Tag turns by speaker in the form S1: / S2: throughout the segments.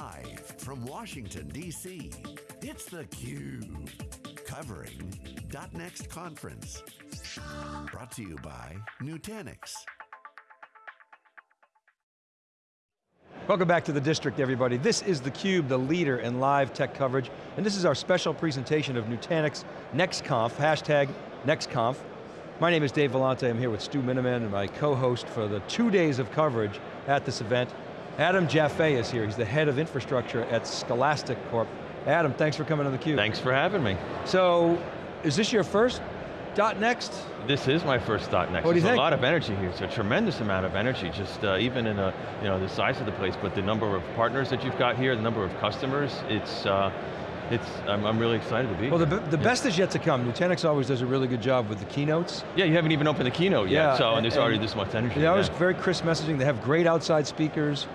S1: Live from Washington, D.C., it's theCUBE. Covering .next conference. Brought to you by Nutanix.
S2: Welcome back to the district, everybody. This is theCUBE, the leader in live tech coverage, and this is our special presentation of Nutanix NextConf, hashtag NextConf. My name is Dave Vellante, I'm here with Stu Miniman and my co-host for the two days of coverage at this event. Adam Jaffe is here, he's the head of infrastructure at Scholastic Corp. Adam, thanks for coming on the theCUBE.
S3: Thanks for having me.
S2: So, is this your first dot .next?
S3: This is my first dot .next.
S2: What do you
S3: There's
S2: think?
S3: a lot of energy here. It's a tremendous amount of energy, just uh, even in a, you know, the size of the place, but the number of partners that you've got here, the number of customers, it's, uh, it's, I'm, I'm really excited to be
S2: Well,
S3: here.
S2: the, the
S3: Yeah.
S2: best is yet to come. Nutanix always does a really good job with the keynotes.
S3: Yeah, you haven't even opened the keynote yet,
S2: Yeah,
S3: so and
S2: and-
S3: there's already
S2: and-
S3: this much energy.
S2: They always
S3: yeah.
S2: very crisp messaging. They have great outside speakers.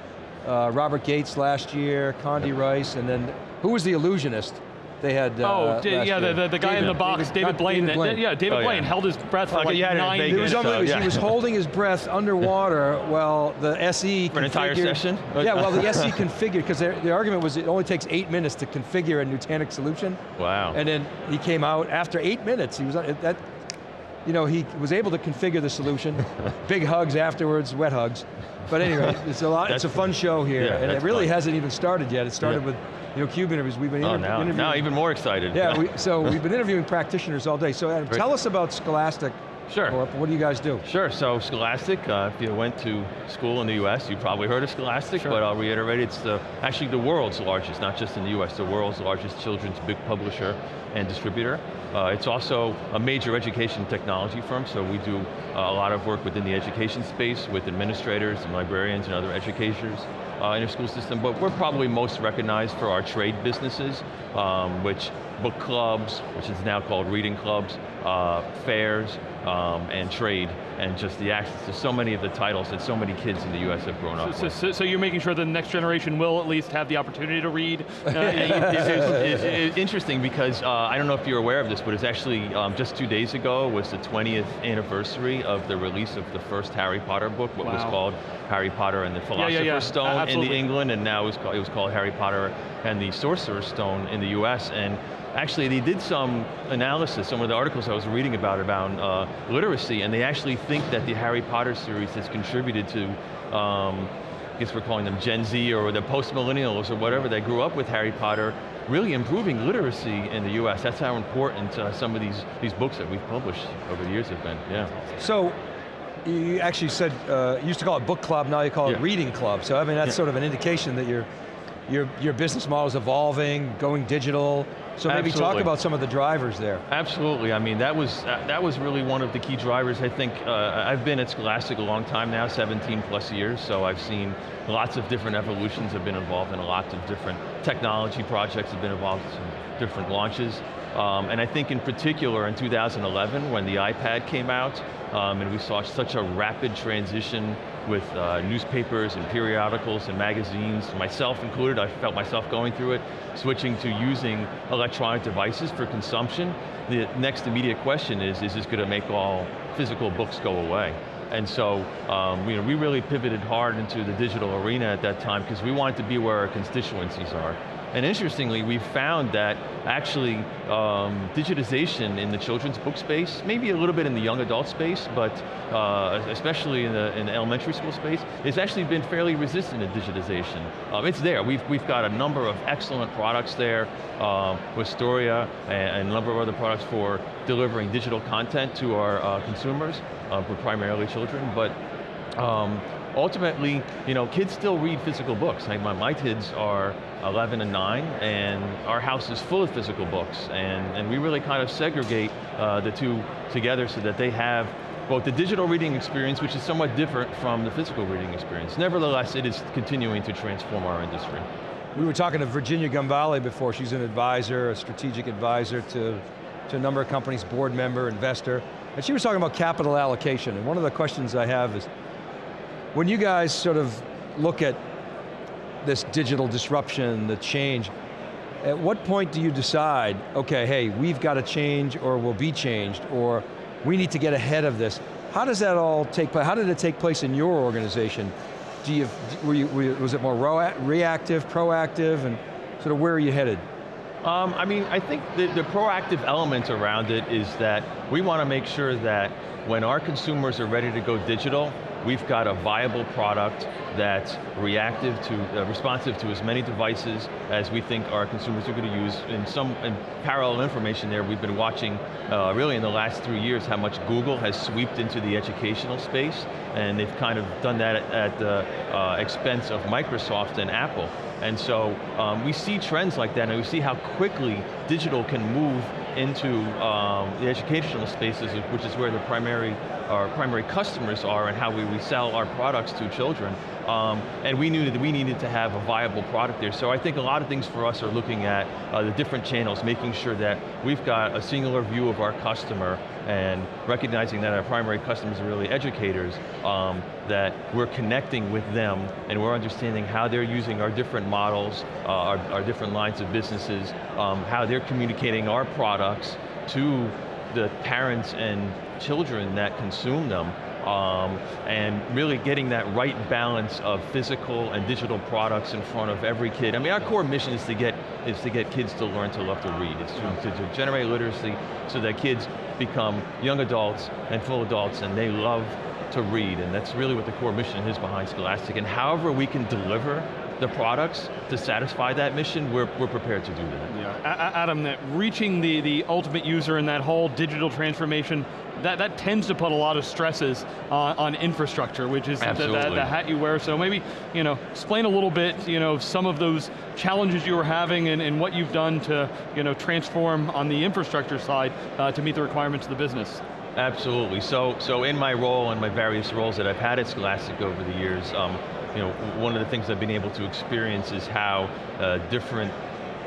S2: Uh, Robert Gates last year, Condi Rice, and then, who was the illusionist? They had uh,
S4: Oh,
S2: last
S4: yeah, the,
S2: year?
S4: the, the guy in the box,
S2: David-
S4: David, Blaine.
S2: David
S4: that- yeah, David
S3: Oh, yeah.
S4: Blaine held his breath for
S3: Like
S4: like
S3: he it
S4: nine
S3: Vegas.
S2: It was
S3: so,
S2: unbelievable.
S3: yeah.
S2: He was holding his breath underwater while the SE
S3: For an entire session?
S2: Yeah, well the SE configured, because the argument was it only takes eight minutes to configure a Nutanix solution.
S3: Wow.
S2: And then he came out after eight minutes. He was that, you know, he was able to configure the solution. Big hugs afterwards, wet hugs. But anyway, it's a lot. it's a fun show here,
S3: yeah,
S2: and it really
S3: fun.
S2: hasn't even started yet. It started
S3: Yeah.
S2: with, you know, Cube interviews. We've been
S3: oh, now,
S2: interviewing.
S3: now even more excited.
S2: Yeah, we, so we've been interviewing practitioners all day. So Adam, tell us about Scholastic
S3: Sure.
S2: Corp. What do you guys do?
S3: Sure, so Scholastic, uh, if you went to school in the US, you probably heard of Scholastic,
S2: Sure.
S3: but I'll reiterate, it's the, actually the world's largest, not just in the US, the world's largest children's big publisher and distributor. Uh, it's also a major education technology firm, so we do uh, a lot of work within the education space with administrators and librarians and other educators uh, in the school system, but we're probably most recognized for our trade businesses, um, which book clubs, which is now called reading clubs, uh, fairs, um, and trade, and just the access to so many of the titles that so many kids in the US have grown up
S4: So,
S3: with.
S4: so, so you're making sure the next generation will at least have the opportunity to read? Uh,
S3: it's, it's- it's interesting because uh, I don't know if you're aware of this, but it's actually um, just two days ago was the 20th anniversary of the release of the first Harry Potter book, what was called Harry Potter and the
S4: yeah,
S3: Philosopher's
S4: yeah.
S3: Stone in the England, and now it was, called, it was called Harry Potter and the Sorcerer's Stone in the US, and actually they did some analysis, some of the articles I was reading about, about uh, literacy, and they actually think that the Harry Potter series has contributed to um, I guess we're calling them Gen Z or the post-millennials or whatever that grew up with Harry Potter, really improving literacy in the US. That's how important uh, some of these, these books that we've published over the years have been, yeah.
S2: So, you actually said, uh, you used to call it book club, now you call it
S3: Yeah.
S2: reading club. So I mean, that's
S3: Yeah.
S2: sort of an indication that your, your, your business model is evolving, going digital. So maybe talk about some of the drivers there.
S3: Absolutely, I mean, that was, uh, that was really one of the key drivers. I think, uh, I've been at Scholastic a long time now, 17 plus years, so I've seen lots of different evolutions, I've been involved in lots of different technology projects, I've been involved in some different launches. Um, and I think in particular in 2011, when the iPad came out, um, and we saw such a rapid transition with uh, newspapers and periodicals and magazines, myself included, I felt myself going through it, switching to using electronic devices for consumption. The next immediate question is, is this going to make all physical books go away? And so, um, you know, we really pivoted hard into the digital arena at that time because we wanted to be where our constituencies are. And interestingly, we found that actually um, digitization in the children's book space, maybe a little bit in the young adult space, but uh, especially in the, in the elementary school space, has actually been fairly resistant to digitization. Um, it's there, we've, we've got a number of excellent products there um, with Storia and, and a number of other products for delivering digital content to our uh, consumers, uh, for primarily children, but um, ultimately, you know, kids still read physical books. Like my, my kids are 11 and 9, and our house is full of physical books, and, and we really kind of segregate uh, the two together so that they have both the digital reading experience, which is somewhat different from the physical reading experience. Nevertheless, it is continuing to transform our industry.
S2: We were talking to Virginia Gambale before, she's an advisor, a strategic advisor to, to a number of companies, board member, investor, and she was talking about capital allocation, and one of the questions I have is, when you guys sort of look at this digital disruption, the change, at what point do you decide, okay, hey, we've got to change or we'll be changed, or we need to get ahead of this? How does that all take place? How did it take place in your organization? do you, were you, were you was it more reactive, proactive, and sort of where are you headed?
S3: Um, I mean, I think the, the proactive element around it is that we want to make sure that when our consumers are ready to go digital, we've got a viable product that's reactive to, uh, responsive to as many devices as we think our consumers are going to use. In some in parallel information there, we've been watching, uh, really in the last three years, how much Google has swept into the educational space, and they've kind of done that at, the uh, expense of Microsoft and Apple. And so um, we see trends like that, and we see how quickly digital can move into um, the educational spaces, which is where the primary, our primary customers are and how we, we sell our products to children. Um, and we knew that we needed to have a viable product there. So I think a lot of things for us are looking at uh, the different channels, making sure that we've got a singular view of our customer and recognizing that our primary customers are really educators, um, that we're connecting with them and we're understanding how they're using our different models, uh, our, our, different lines of businesses, um, how they're communicating our products to the parents and children that consume them, um, and really getting that right balance of physical and digital products in front of every kid. I mean, our core mission is to get is to get kids to learn to love to read. It's to, to, to generate literacy so that kids become young adults and full adults and they love to read, and that's really what the core mission is behind Scholastic, and however we can deliver the products to satisfy that mission, we're, we're prepared to do that.
S4: Yeah, Adam, that reaching the, the ultimate user in that whole digital transformation, that, that tends to put a lot of stresses on, on infrastructure, which is the, the, the, hat you wear. So maybe, you know, explain a little bit, you know, some of those challenges you were having and, and what you've done to, you know, transform on the infrastructure side uh, to meet the requirements of the business.
S3: Absolutely, so, so in my role and my various roles that I've had at Scholastic over the years, um, you know, one of the things I've been able to experience is how uh, different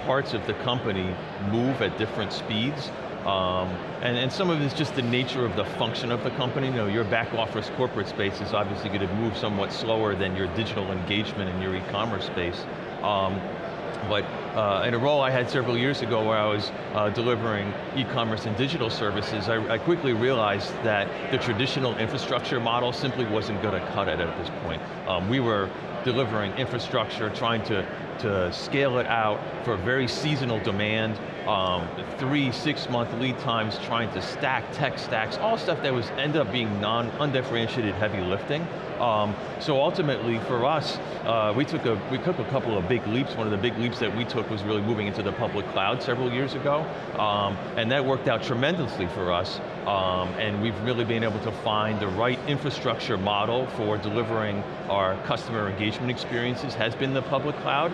S3: parts of the company move at different speeds. Um, and, and some of it is just the nature of the function of the company. You know, your back office corporate space is obviously going to move somewhat slower than your digital engagement in your e-commerce space. Um, but uh, in a role I had several years ago where I was uh, delivering e-commerce and digital services, I, I, quickly realized that the traditional infrastructure model simply wasn't going to cut it at this point. Um, we were delivering infrastructure, trying to, to scale it out for very seasonal demand, um, three, six month lead times, trying to stack tech stacks, all stuff that was ended up being non, undifferentiated heavy lifting. Um, so ultimately for us, uh, we, took a, we took a couple of big leaps. One of the big leaps that we took was really moving into the public cloud several years ago. Um, and that worked out tremendously for us. Um, and we've really been able to find the right infrastructure model for delivering our customer engagement experiences has been the public cloud.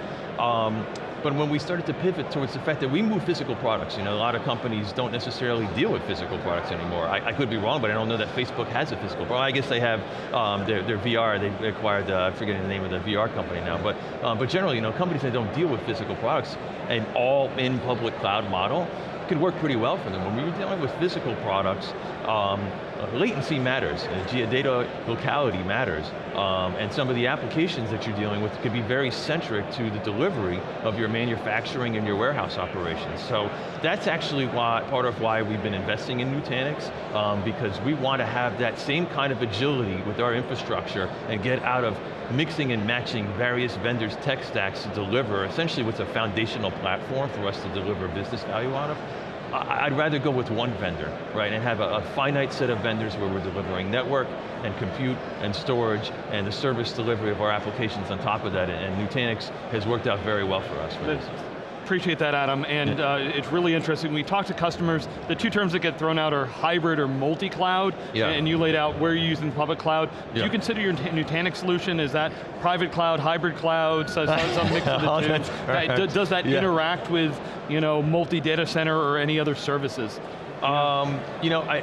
S3: But when we started to pivot towards the fact that we move physical products, you know, a lot of companies don't necessarily deal with physical products anymore. I, I could be wrong, but I don't know that Facebook has a physical product. I guess they have um, their, their, VR, they acquired, uh, I'm forgetting the name of the VR company now, but, um, but generally, you know, companies that don't deal with physical products, an all in public cloud model, could work pretty well for them. When we were dealing with physical products, um, latency matters, data locality matters, um, and some of the applications that you're dealing with could be very centric to the delivery of your manufacturing and your warehouse operations. So that's actually why, part of why we've been investing in Nutanix, um, because we want to have that same kind of agility with our infrastructure and get out of mixing and matching various vendors' tech stacks to deliver essentially what's a foundational platform for us to deliver business value out of. I'd rather go with one vendor, right, and have a, a, finite set of vendors where we're delivering network and compute and storage and the service delivery of our applications on top of that, and Nutanix has worked out very well for us. For
S4: appreciate that, Adam, and uh, it's really interesting. We talk to customers, the two terms that get thrown out are hybrid or multi-cloud, yeah. and you laid out where you're using public cloud. Do yeah. you consider your Nutanix solution, is that private cloud, hybrid cloud, some mix of the two? Does that yeah. interact with you know, multi-data center or any other services?
S3: Um, you know, I,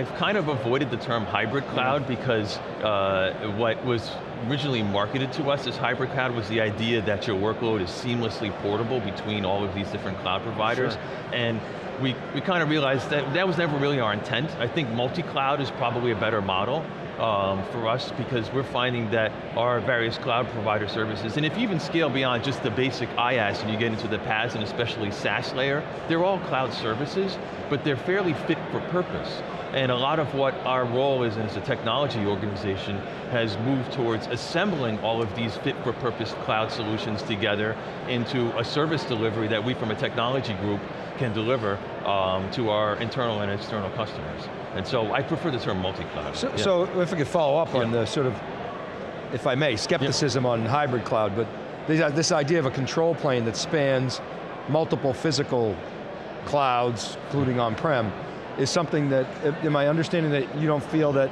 S3: have kind of avoided the term hybrid cloud because uh, what was originally marketed to us as hybrid cloud was the idea that your workload is seamlessly portable between all of these different cloud providers. Sure. And we, we kind of realized that that was never really our intent. I think multi-cloud is probably a better model um, for us because we're finding that our various cloud provider services, and if you even scale beyond just the basic IaaS and you get into the PaaS and especially SaaS layer, they're all cloud services, but they're fairly fit for purpose. And a lot of what our role is as a technology organization has moved towards assembling all of these fit for purpose cloud solutions together into a service delivery that we from a technology group can deliver um, to our internal and external customers. And so I prefer the term multi-cloud.
S2: So, yeah. so, if we could follow up yeah. on the sort of, if I may, skepticism yeah. on hybrid cloud, but this idea of a control plane that spans multiple physical clouds, including on-prem, is something that, am I understanding that you don't feel that,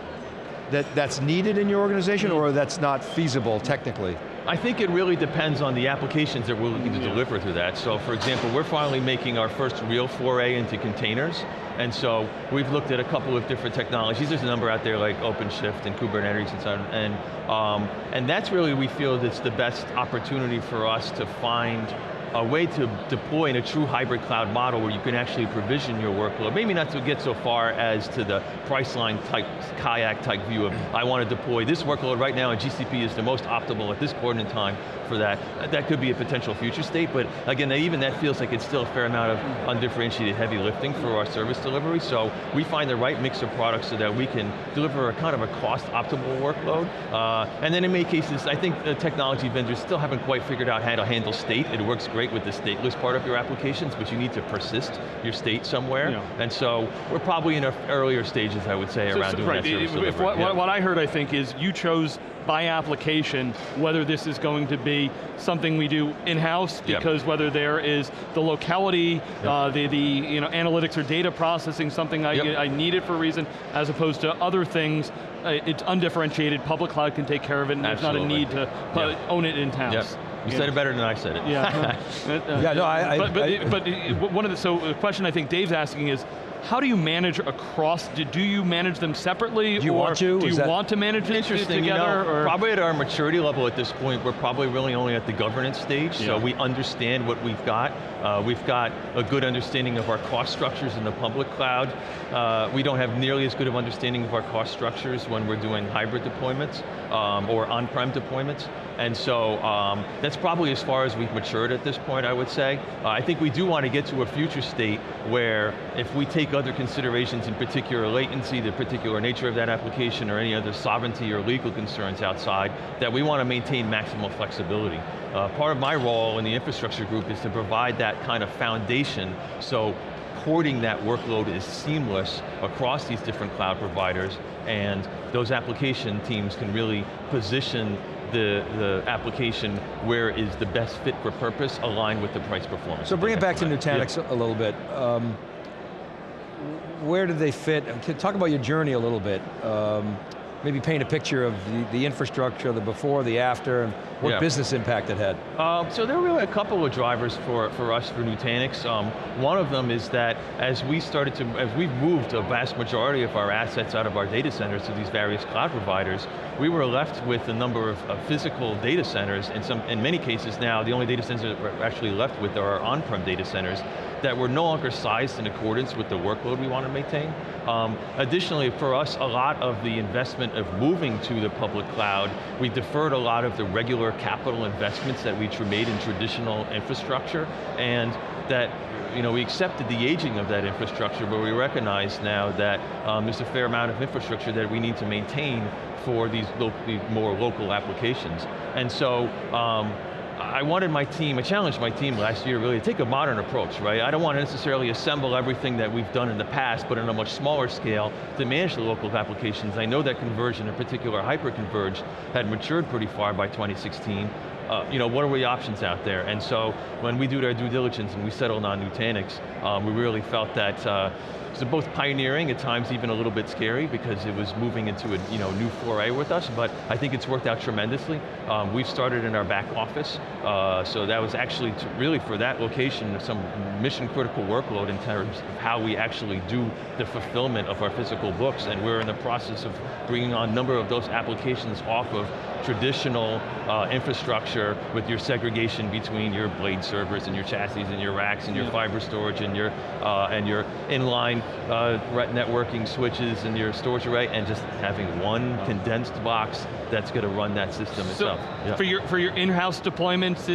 S2: that that's needed in your organization mm -hmm. or that's not feasible technically?
S3: I think it really depends on the applications that we're looking to deliver through that. So for example, we're finally making our first real foray into containers, and so we've looked at a couple of different technologies. There's a number out there like OpenShift and Kubernetes and so on, and, um, and that's really, we feel that's the best opportunity for us to find a way to deploy in a true hybrid cloud model where you can actually provision your workload. Maybe not to get so far as to the Priceline type, kayak type view of, I want to deploy this workload right now and GCP is the most optimal at this coordinate time for that. That could be a potential future state, but again, even that feels like it's still a fair amount of undifferentiated heavy lifting for our service delivery, so we find the right mix of products so that we can deliver a kind of a cost optimal workload. Uh, and then in many cases, I think the technology vendors still haven't quite figured out how to handle state. It works great great with the stateless part of your applications, but you need to persist your state somewhere. Yeah. And so we're probably in our earlier stages, I would say, so, around so, doing right. that service
S4: what,
S3: yeah.
S4: what I heard, I think, is you chose by application, whether this is going to be something we do in-house, because yep. whether there is the locality, yep. uh, the, the you know, analytics or data processing, something I, yep. I need it for a reason, as opposed to other things, uh, it's undifferentiated, public cloud can take care of it, and Absolutely. there's not a need to own it in-house.
S3: You said it better than I said it.
S4: Yeah. uh,
S2: yeah, no, I,
S4: but, but,
S2: I,
S4: but one of the, so the question I think Dave's asking is, how do you manage across, do, do you manage them separately?
S2: Do you want to?
S4: Do you want to manage them
S3: Interesting,
S4: together?
S3: You know, probably at our maturity level at this point, we're probably really only at the governance stage, yeah. so we understand what we've got. Uh, we've got a good understanding of our cost structures in the public cloud. Uh, we don't have nearly as good of understanding of our cost structures when we're doing hybrid deployments um, or on-prem deployments. And so um, that's probably as far as we've matured at this point, I would say. Uh, I think we do want to get to a future state where if we take other considerations, in particular latency, the particular nature of that application, or any other sovereignty or legal concerns outside, that we want to maintain maximal flexibility. Uh, part of my role in the infrastructure group is to provide that kind of foundation so porting that workload is seamless across these different cloud providers and those application teams can really position the, the application where is the best fit for purpose aligned with the price performance.
S2: So bring it back to Nutanix yeah. a little bit. Um, where did they fit? Talk about your journey a little bit. Um, maybe paint a picture of the, the infrastructure, the before, the after, and what yeah. business impact it had.
S3: Um, so there were really a couple of drivers for, for us for Nutanix. Um, one of them is that as we started to, as we've moved a vast majority of our assets out of our data centers to these various cloud providers, we were left with a number of, of physical data centers, in, some, in many cases now, the only data centers that we're actually left with are our on-prem data centers that were no longer sized in accordance with the workload we want to maintain. Um, additionally, for us, a lot of the investment of moving to the public cloud, we deferred a lot of the regular capital investments that we made in traditional infrastructure, and that you know, we accepted the aging of that infrastructure, but we recognize now that um, there's a fair amount of infrastructure that we need to maintain for these, lo these more local applications. And so, um, I wanted my team, I challenged my team last year really to take a modern approach, right? I don't want to necessarily assemble everything that we've done in the past, but on a much smaller scale to manage the local applications. I know that conversion, in particular hyper-converged, had matured pretty far by 2016. Uh, you know, what are the options out there? And so when we do our due diligence and we settled on Nutanix, um, we really felt that uh, so both pioneering, at times even a little bit scary because it was moving into a you know, new foray with us, but I think it's worked out tremendously. Um, we've started in our back office, uh, so that was actually really for that location some mission critical workload in terms of how we actually do the fulfillment of our physical books, and we're in the process of bringing on a number of those applications off of traditional uh, infrastructure infrastructure with your segregation between your blade servers and your chassis and your racks and your fiber storage and your uh, and your inline uh, networking switches and your storage array, and just having one condensed box that's going to run that system so itself.
S4: Yeah. For your for your in-house deployments,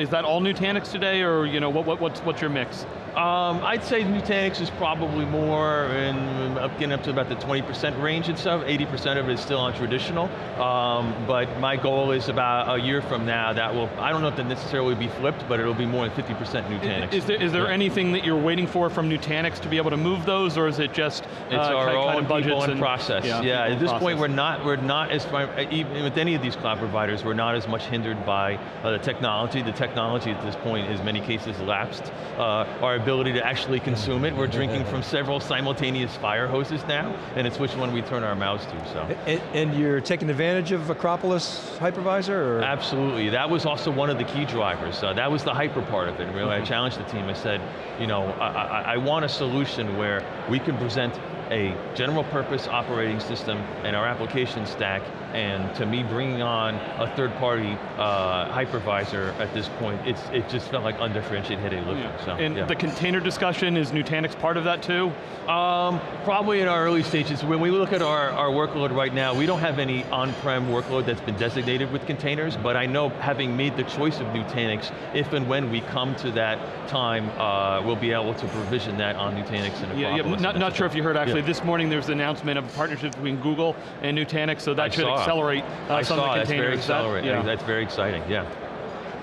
S4: is that all Nutanix today, or you know what, what what's what's your mix?
S3: Um, I'd say Nutanix is probably more in, up, getting up to about the 20% range and stuff. 80% of it is still on traditional. Um, but my goal is about a year from now that will, I don't know if that necessarily will be flipped, but it'll be more than 50% Nutanix.
S4: Is, is there, is there yeah. anything that you're waiting for from Nutanix to be able to move those, or is it just
S3: It's uh, our kind, own kind of people and, process. Yeah, yeah at this process. point we're not, we're not as, even with any of these cloud providers, we're not as much hindered by uh, the technology. The technology at this point is many cases lapsed. Uh, our ability to actually consume it. We're drinking from several simultaneous fire hoses now, and it's which one we turn our mouths to, so.
S2: And, and you're taking advantage of Acropolis hypervisor? Or?
S3: Absolutely, that was also one of the key drivers. Uh, that was the hyper part of it, really. Mm -hmm. I mm-hmm. challenged the team, I said, you know, I, I want a solution where we can present a general purpose operating system and our application stack, and to me bringing on a third party uh, hypervisor at this point, it's, it just felt like undifferentiated looking. Yeah. So,
S4: and
S3: yeah.
S4: the container discussion, is Nutanix part of that too?
S3: Um, probably in our early stages. When we look at our, our workload right now, we don't have any on-prem workload that's been designated with containers, but I know having made the choice of Nutanix, if and when we come to that time, uh, we'll be able to provision that on Nutanix and Acropolis. Yeah, yeah
S4: not, not sure if you heard actually, actually, this morning there was an announcement of a partnership between Google and Nutanix, so that I should saw. accelerate uh, some
S3: saw.
S4: of the
S3: containers. That's very accelerating. That, yeah. That's very exciting, yeah.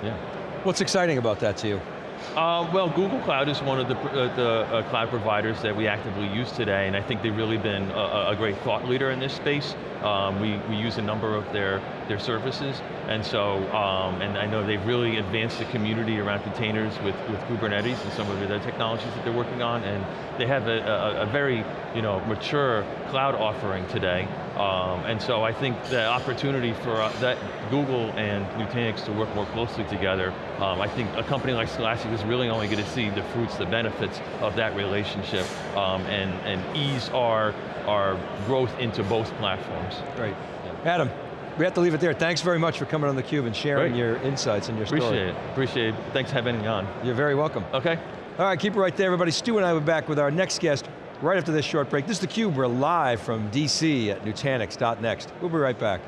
S3: yeah.
S2: What's exciting about that to you?
S3: Uh, well, Google Cloud is one of the, uh, the uh, cloud providers that we actively use today, and I think they've really been a, a great thought leader in this space. Um, we, we use a number of their, their services, and so, um, and I know they've really advanced the community around containers with, with Kubernetes and some of the technologies that they're working on, and they have a, a, a very you know, mature cloud offering today, um, and so I think the opportunity for uh, that Google and Nutanix to work more closely together, um, I think a company like Scholastic is really only going to see the fruits, the benefits of that relationship, um, and, and ease our, our growth into both platforms.
S2: Great. Yeah. Adam, we have to leave it there. Thanks very much for coming on theCUBE and sharing Great. your insights and your
S3: Appreciate
S2: story.
S3: Appreciate it, appreciate it. Thanks for having me on.
S2: You're very welcome.
S3: Okay.
S2: All right, keep it right there, everybody. Stu and I will be back with our next guest right after this short break. This is theCUBE, we're live from DC at Nutanix.next. We'll be right back.